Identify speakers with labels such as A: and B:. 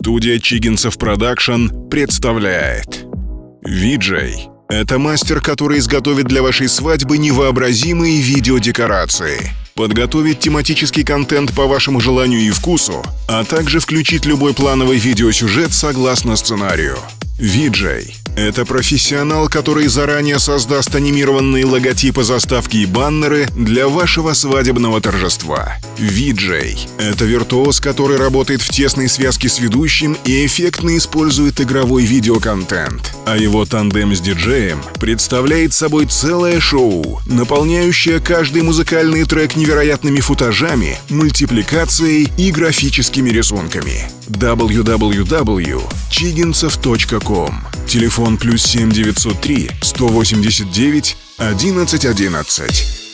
A: Студия Чигинцев Production представляет Виджей – это мастер, который изготовит для вашей свадьбы невообразимые видеодекорации, подготовит тематический контент по вашему желанию и вкусу, а также включить любой плановый видеосюжет согласно сценарию. Виджей – это профессионал, который заранее создаст анимированные логотипы, заставки и баннеры для вашего свадебного торжества. Виджей – это виртуоз, который работает в тесной связке с ведущим и эффектно использует игровой видеоконтент. А его тандем с диджеем представляет собой целое шоу, наполняющее каждый музыкальный трек невероятными футажами, мультипликацией и графическими рисунками. www.chiginцев.com Телефон плюс 7 903 189 1111